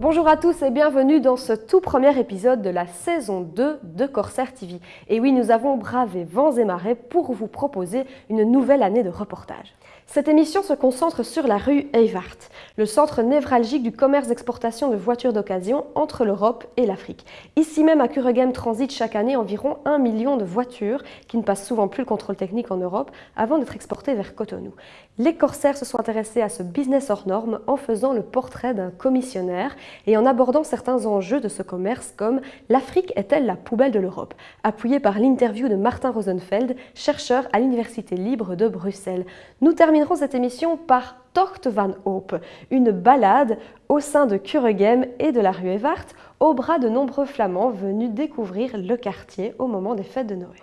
Bonjour à tous et bienvenue dans ce tout premier épisode de la saison 2 de Corsair TV. Et oui, nous avons bravé vents et marées pour vous proposer une nouvelle année de reportage. Cette émission se concentre sur la rue Eyvart, le centre névralgique du commerce d'exportation de voitures d'occasion entre l'Europe et l'Afrique. Ici même à Kuregem transitent chaque année environ un million de voitures qui ne passent souvent plus le contrôle technique en Europe avant d'être exportées vers Cotonou. Les corsaires se sont intéressés à ce business hors norme en faisant le portrait d'un commissionnaire et en abordant certains enjeux de ce commerce comme l'Afrique est-elle la poubelle de l'Europe? appuyé par l'interview de Martin Rosenfeld, chercheur à l'Université libre de Bruxelles. Nous terminerons cette émission par Tocht van Hoop, une balade au sein de Kuregem et de la rue Evart, au bras de nombreux flamands venus découvrir le quartier au moment des fêtes de Noël.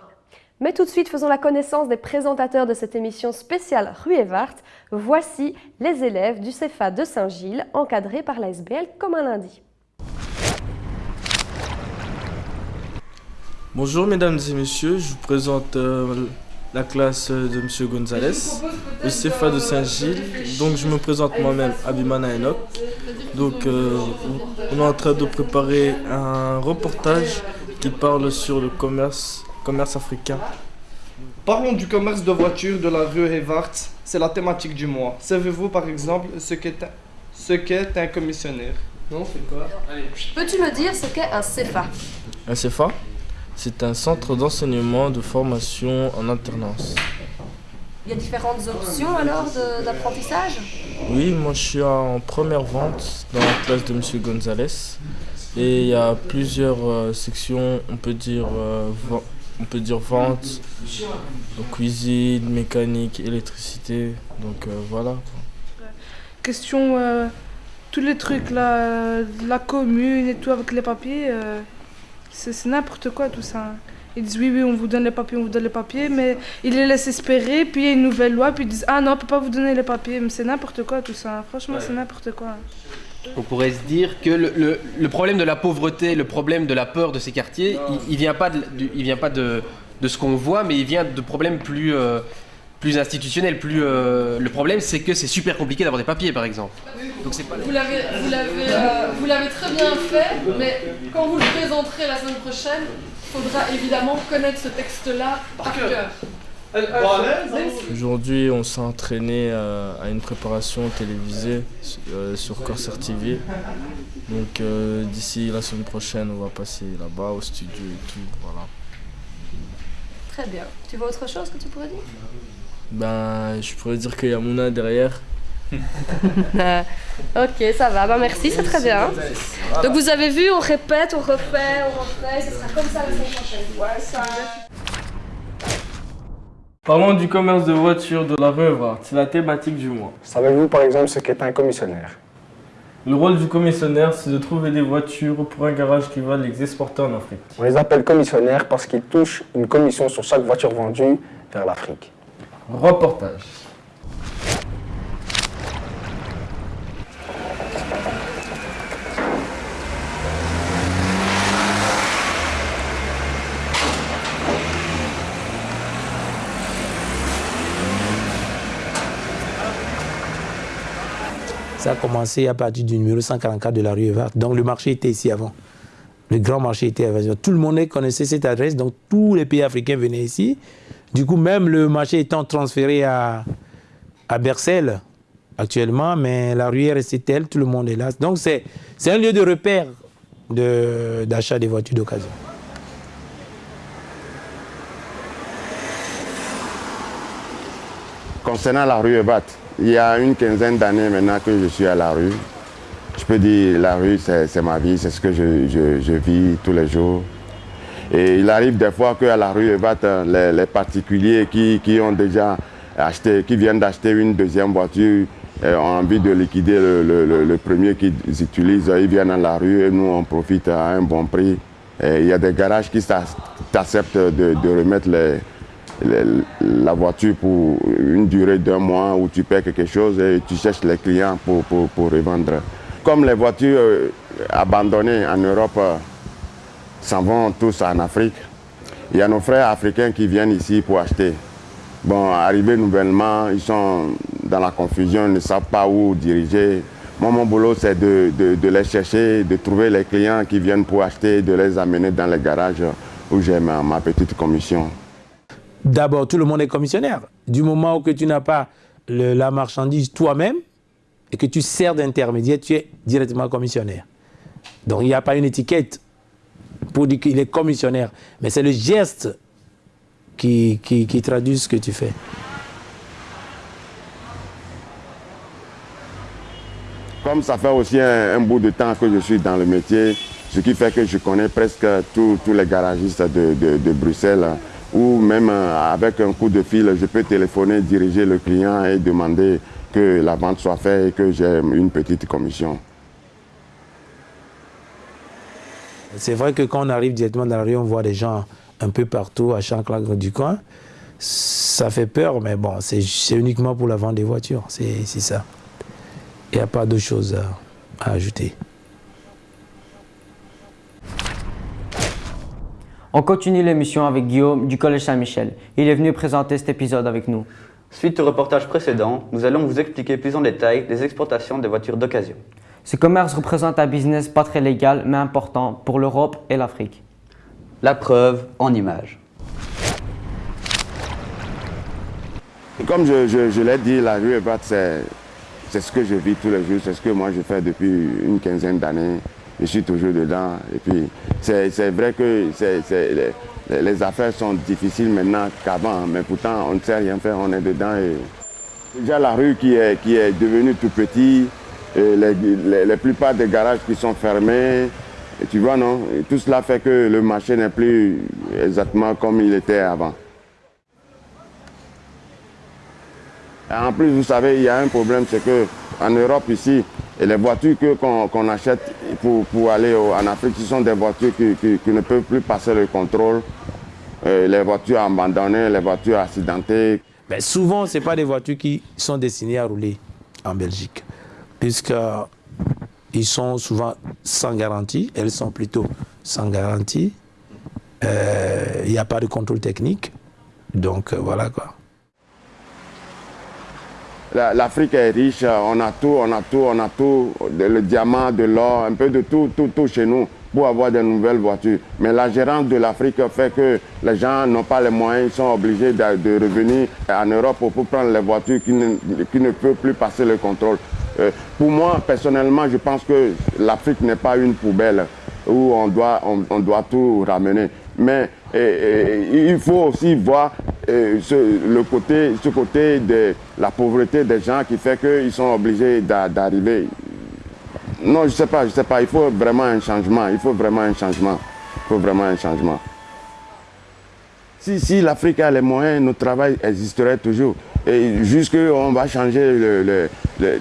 Mais tout de suite, faisons la connaissance des présentateurs de cette émission spéciale Rue Evart. Voici les élèves du CEFA de Saint-Gilles, encadrés par la SBL comme un lundi. Bonjour mesdames et messieurs, je vous présente euh, la classe de M. Gonzalez, le CFA de Saint-Gilles. Donc je me présente moi-même, Abimana Enoch. Donc euh, on est en train de préparer un reportage qui parle sur le commerce, commerce africain. Parlons du commerce de voitures de la rue Evart. C'est la thématique du mois. Savez-vous par exemple ce qu'est un, ce qu'est un commissionnaire? Non, c'est quoi? Peux-tu me dire ce qu'est un CFA Un CFA c'est un centre d'enseignement de formation en alternance. Il y a différentes options alors d'apprentissage? Oui, moi je suis en première vente dans la classe de M. Gonzalez. Et il y a plusieurs euh, sections, on peut dire, euh, on peut dire vente, cuisine, mécanique, électricité. Donc euh, voilà. Question, tous les trucs, là, la commune et tout avec les papiers. C'est n'importe quoi tout ça. Ils disent oui, oui, on vous donne les papiers, on vous donne les papiers, mais ils les laissent espérer, puis il y a une nouvelle loi, puis ils disent ah non, on ne peut pas vous donner les papiers. Mais c'est n'importe quoi tout ça. Franchement, c'est n'importe quoi. On pourrait se dire que le, le, problème de la pauvreté, le problème de la peur de ces quartiers, il, ne vient pas, de, il vient pas de, de ce qu'on voit, mais il vient de problèmes plus, euh, plus institutionnels. Plus, euh, le problème, c'est que c'est super compliqué d'avoir des papiers, par exemple. Vous l'avez euh, très bien fait, mais quand vous le présenterez la semaine prochaine, il faudra évidemment connaître ce texte-là par cœur. Aujourd'hui, on s'est entraîné euh, à une préparation télévisée euh, sur Corsair TV. Donc d'ici la semaine prochaine, on va passer là-bas au studio et tout. Voilà. Très bien. Tu vois autre chose que tu pourrais dire? Ben, je pourrais dire qu'il y a Mouna derrière. ok, ça va. Bah, merci, c'est très bien. Donc vous avez vu, on répète, on refait, on refait. Ce sera comme ça la semaine prochaine. ça... Parlons du commerce de voitures de la rue C'est la thématique du mois. Savez-vous par exemple ce qu'est un commissionnaire? Le rôle du commissionnaire, c'est de trouver des voitures pour un garage qui va les exporter en Afrique. On les appelle commissionnaires parce qu'ils touchent une commission sur chaque voiture vendue vers l'Afrique. Reportage. Ça a commencé à partir du numéro 144 de la rue Evart. Donc le marché était ici avant. Le grand marché était avant. Tout le monde connaissait cette adresse, donc tous les pays africains venaient ici. Du coup, même le marché étant transféré à, à Bercel actuellement, mais la rue est restée telle, tout le monde est là. Donc c'est un lieu de repère d'achat des voitures d'occasion. Concernant la rue Evat, il y a une quinzaine d'années maintenant que je suis à la rue. Je peux dire la rue, c'est ma vie, c'est ce que je, vis tous les jours. Et il arrive des fois qu'à la rue les, les particuliers qui, ont déjà acheté, qui viennent d'acheter une deuxième voiture, euh, ont envie de liquider le, premier qu'ils utilisent, ils viennent à la rue et nous on profite à un bon prix. il y a des garages qui acceptent de remettre la voiture pour une durée d'un mois où tu paies quelque chose et tu cherches les clients pour, pour, revendre. Comme les voitures euh, abandonnées en Europe euh, s'en vont tous en Afrique, il y a nos frères africains qui viennent ici pour acheter. Bon, arrivés nouvellement, ils sont dans la confusion, ils ne savent pas où diriger. Moi, mon boulot, c'est de, les chercher, de trouver les clients qui viennent pour acheter, de les amener dans les garages où j'ai ma, ma petite commission. D'abord, tout le monde est commissionnaire. Du moment où tu n'as pas la marchandise toi-même et que tu sers d'intermédiaire, tu es directement commissionnaire. Donc, il n'y a pas une étiquette pour dire qu'il est commissionnaire. Mais c'est le geste qui, qui traduit ce que tu fais. Comme ça fait aussi un, bout de temps que je suis dans le métier, ce qui fait que je connais presque tous les garagistes de, Bruxelles, ou même euh, avec un coup de fil, je peux téléphoner, diriger le client et demander que la vente soit faite et que j'ai une petite commission. C'est vrai que quand on arrive directement dans la rue, on voit des gens un peu partout, à chaque coin du coin. Ça fait peur, mais bon, c'est uniquement pour la vente des voitures, c'est ça. Il n'y a pas de choses à, ajouter. On continue l'émission avec Guillaume du Collège Saint-Michel. Il est venu présenter cet épisode avec nous. Suite au reportage précédent, nous allons vous expliquer plus en détail les exportations des voitures d'occasion. Ce commerce représente un business pas très légal mais important pour l'Europe et l'Afrique. La preuve en images. Comme je, l'ai dit, la rue Ebat, c'est c'est ce que je vis tous les jours, c'est ce que moi je fais depuis une quinzaine d'années. Je suis toujours dedans. Et puis, c'est vrai que les, affaires sont difficiles maintenant qu'avant, mais pourtant, on ne sait rien faire, on est dedans. Et déjà, la rue qui est, qui est devenue tout petite, et les, plupart des garages qui sont fermés, et tu vois, non? Tout cela fait que le marché n'est plus exactement comme il était avant. En plus, vous savez, il y a un problème, c'est qu'en Europe ici, les voitures qu'on achète pour, aller en Afrique, ce sont des voitures qui, ne peuvent plus passer le contrôle. Euh, les voitures abandonnées, les voitures accidentées. Mais souvent, ce pas des voitures qui sont destinées à rouler en Belgique, puisqu'ils sont souvent sans garantie, elles sont plutôt sans garantie. Euh, il n'y a pas de contrôle technique. Donc euh, voilà quoi l'Afrique est riche, on a tout, on a tout, on a tout, le diamant, de l'or, un peu de tout, tout, tout chez nous pour avoir de nouvelles voitures. Mais la gérance de l'Afrique fait que les gens n'ont pas les moyens, ils sont obligés de, revenir en Europe pour prendre les voitures qui ne, qui ne peuvent plus passer le contrôle. Euh, pour moi, personnellement, je pense que l'Afrique n'est pas une poubelle où on doit, on doit tout ramener. Mais il faut aussi voir ce, le côté, ce côté de la pauvreté des gens qui fait qu'ils sont obligés d'arriver. Non, je ne sais pas, je sais pas. Il faut vraiment un changement. Il faut vraiment un changement. Il faut vraiment un changement. Si, si l'Afrique a les moyens, notre travail existerait toujours. Et jusqu'on va changer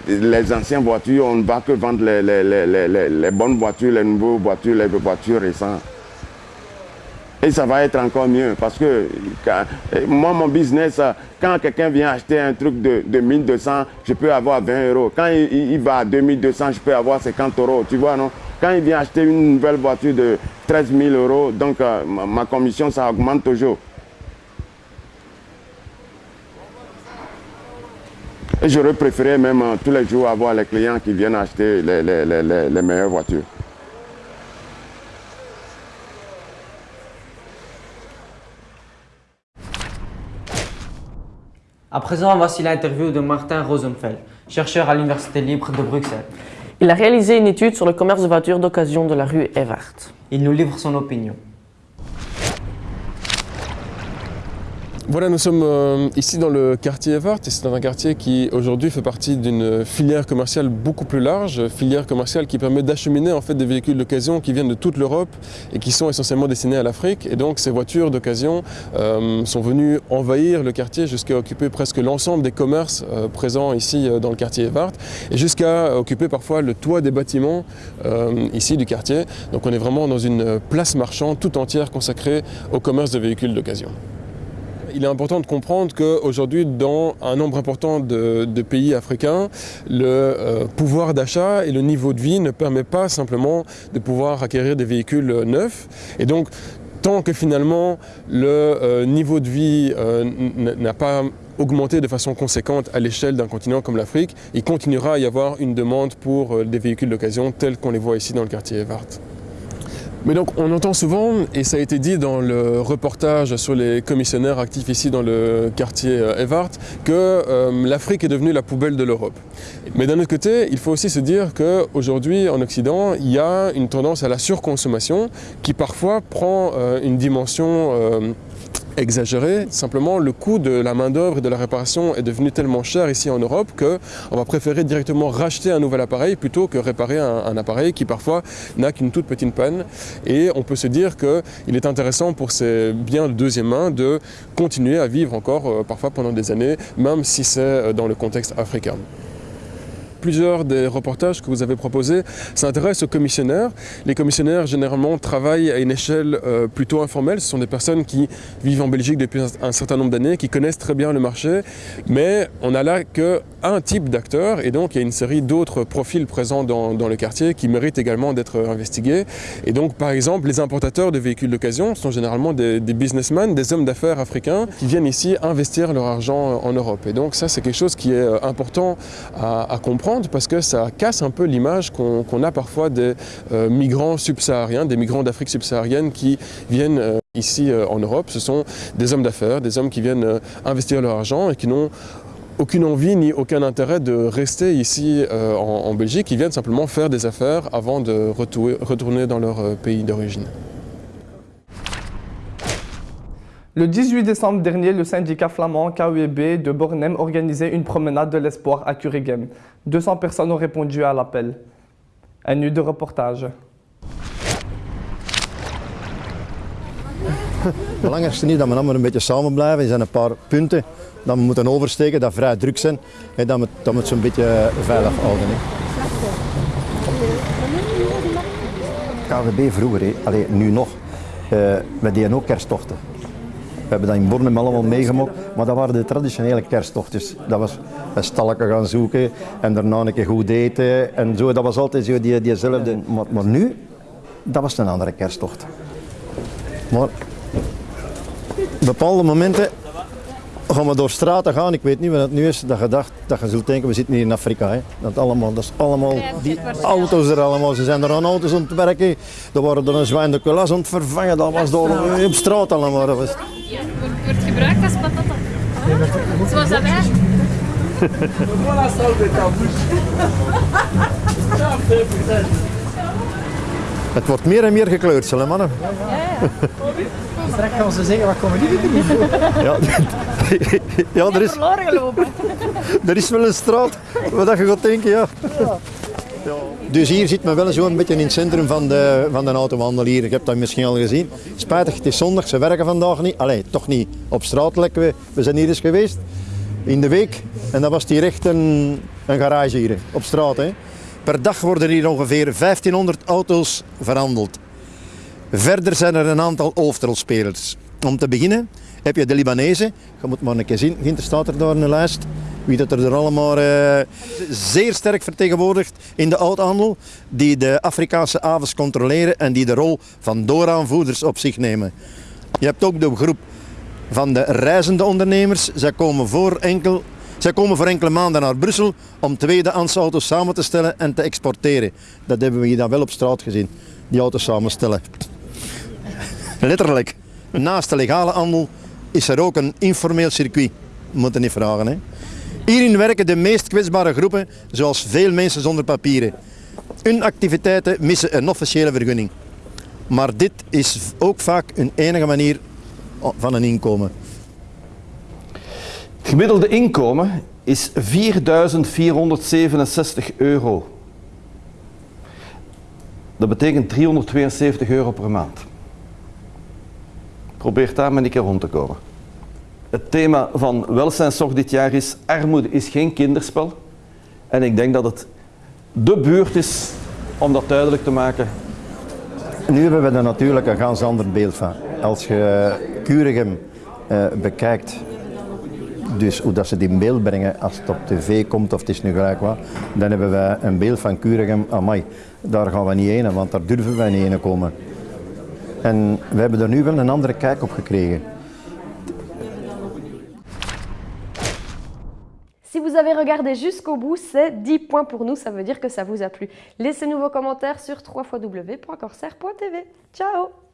les anciennes voitures, on ne va que vendre les, bonnes voitures, les nouvelles voitures, les voitures récentes. Et ça va être encore mieux parce que moi, mon business, quand quelqu'un vient acheter un truc de, de 1200, je peux avoir 20 euros. Quand il, va à 2200, je peux avoir 50 euros. Tu vois, non? Quand il vient acheter une nouvelle voiture de 13 000 euros, donc euh, ma, commission, ça augmente toujours. Et j'aurais préféré même euh, tous les jours avoir les clients qui viennent acheter les meilleures voitures. À présent, voici l'interview de Martin Rosenfeld, chercheur à l'Université libre de Bruxelles. Il a réalisé une étude sur le commerce de voitures d'occasion de la rue Evert. Il nous livre son opinion. Voilà, nous sommes euh, ici dans le quartier Evart et c'est un quartier qui aujourd'hui fait partie d'une filière commerciale beaucoup plus large, filière commerciale qui permet d'acheminer en fait des véhicules d'occasion qui viennent de toute l'Europe et qui sont essentiellement destinés à l'Afrique. Et donc ces voitures d'occasion euh, sont venues envahir le quartier jusqu'à occuper presque l'ensemble des commerces euh, présents ici dans le quartier Evart et jusqu'à occuper parfois le toit des bâtiments ici du quartier. Donc on est vraiment dans une place marchande tout entière consacrée au commerce de véhicules d'occasion il est important de comprendre qu'aujourd'hui, dans un nombre important de, pays africains, le euh, pouvoir d'achat et le niveau de vie ne permet pas simplement de pouvoir acquérir des véhicules neufs. Et donc, tant que finalement le euh, niveau de vie euh, n'a pas augmenter de façon conséquente à l'échelle d'un continent comme l'Afrique, il continuera à y avoir une demande pour des véhicules d'occasion tels qu'on les voit ici dans le quartier Evart. Mais donc on entend souvent, et ça a été dit dans le reportage sur les commissionnaires actifs ici dans le quartier Evart, que euh, l'Afrique est devenue la poubelle de l'Europe. Mais d'un autre côté, il faut aussi se dire qu'aujourd'hui en Occident, il y a une tendance à la surconsommation qui parfois prend euh, une dimension euh, exagéré. Simplement, le coût de la main-d'œuvre et de la réparation est devenu tellement cher ici en Europe qu'on va préférer directement racheter un nouvel appareil plutôt que réparer un, appareil qui parfois n'a qu'une toute petite panne. Et on peut se dire qu'il est intéressant pour ces biens de deuxième main de continuer à vivre encore euh, parfois pendant des années, même si c'est euh, dans le contexte africain plusieurs des reportages que vous avez proposés s'intéressent aux commissionnaires. Les commissionnaires, généralement, travaillent à une échelle euh, plutôt informelle. Ce sont des personnes qui vivent en Belgique depuis un, certain nombre d'années, qui connaissent très bien le marché, mais on n'a là qu'un type d'acteur, et donc il y a une série d'autres profils présents dans, le quartier qui méritent également d'être investigués. Et donc, par exemple, les importateurs de véhicules d'occasion sont généralement des, businessmen, des hommes d'affaires africains qui viennent ici investir leur argent en Europe. Et donc ça, c'est quelque chose qui est euh, important à, comprendre parce que ça casse un peu l'image qu'on qu a parfois des euh, migrants subsahariens, des migrants d'Afrique subsaharienne qui viennent euh, ici en Europe. Ce sont des hommes d'affaires, des hommes qui viennent investir leur argent et qui n'ont aucune envie ni aucun intérêt de rester ici euh, en, Belgique. Ils viennent simplement faire des affaires avant de retourner, retourner dans leur euh, pays d'origine. Le 18 décembre dernier, le syndicat flamand KUEB de Bornem organisait une promenade de l'espoir à Curigem. 200 personnes ont répondu à l'appel. Un nu de reportage. Belangrijkste is dat we allemaal een beetje samen blijven. Er zijn een paar punten dat we moeten oversteken, dat vrij druk zijn en dat we, dat we het zo'n beetje veilig houden. Hè. KWB vroeger, nu nog, uh, we deden ook kersttochten. We hebben dat in Bornem allemaal meegemaakt, maar dat waren de traditionele kersttochtjes. Dat was een stalletje gaan zoeken en daarna een keer goed eten en zo. Dat was altijd zo die, diezelfde. Maar, maar nu, dat was een andere kersttocht. Maar bepaalde momenten gaan we door straten gaan, ik weet niet wat het nu is, dat je, dacht, dat je zult denken, we zitten hier in Afrika. Hè. Dat, allemaal, dat is allemaal, die auto's er allemaal, ze zijn er aan auto's aan het werken, er waren er een zwijn de kulas aan het vervangen, dat was door op straat allemaal. Ja, wordt gebruikt als patata. Zoals dat wij. Voilà, Het wordt meer en meer gekleurd, zullen mannen. Ja, ja. Straks gaan ze zeggen, wat komen die doen? Ja, ja er, is, er is wel een straat waar je gaat denken, ja. ja. Dus hier zit men wel zo'n beetje in het centrum van de, van de autowandel hier. Ik heb dat misschien al gezien. Spijtig, het is zondag, ze werken vandaag niet. Allee, toch niet op straat lekker. We, we zijn hier eens geweest in de week en dat was hier echt een, een garage hier op straat. Hè. Per dag worden hier ongeveer 1500 auto's verhandeld. Verder zijn er een aantal hoofdrolspelers. Om te beginnen heb je de Libanezen. Je moet maar een keer zien, Ginter staat er daar een lijst. Wie dat er allemaal uh, zeer sterk vertegenwoordigt in de oudhandel. Die de Afrikaanse avens controleren en die de rol van dooraanvoerders op zich nemen. Je hebt ook de groep van de reizende ondernemers. Zij komen voor enkel zij komen voor enkele maanden naar Brussel om tweedehands auto's samen te stellen en te exporteren. Dat hebben we hier dan wel op straat gezien, die auto's samenstellen. Letterlijk, naast de legale handel is er ook een informeel circuit. Moeten niet vragen. Hè. Hierin werken de meest kwetsbare groepen, zoals veel mensen zonder papieren. Hun activiteiten missen een officiële vergunning. Maar dit is ook vaak een enige manier van een inkomen. Het gemiddelde inkomen is 4.467 euro. Dat betekent 372 euro per maand. Probeer daar maar een keer rond te komen. Het thema van welzijnszorg dit jaar is armoede is geen kinderspel. En ik denk dat het de buurt is om dat duidelijk te maken. Nu hebben we er natuurlijk een ganz ander beeld van. Als je Curigem uh, bekijkt, dus hoe dat ze die beeld brengen als het op tv komt of het is nu gelijk wat, dan hebben wij een beeld van Curigem, amai, daar gaan we niet heen, want daar durven wij niet heen komen. En we hebben er nu wel een andere kijk op gekregen. Si vous avez regardé jusqu'au bout, c'est 10 points pour nous, ça veut dire que ça vous a plu. Laissez-nous vos commentaires sur www.corsair.tv. Ciao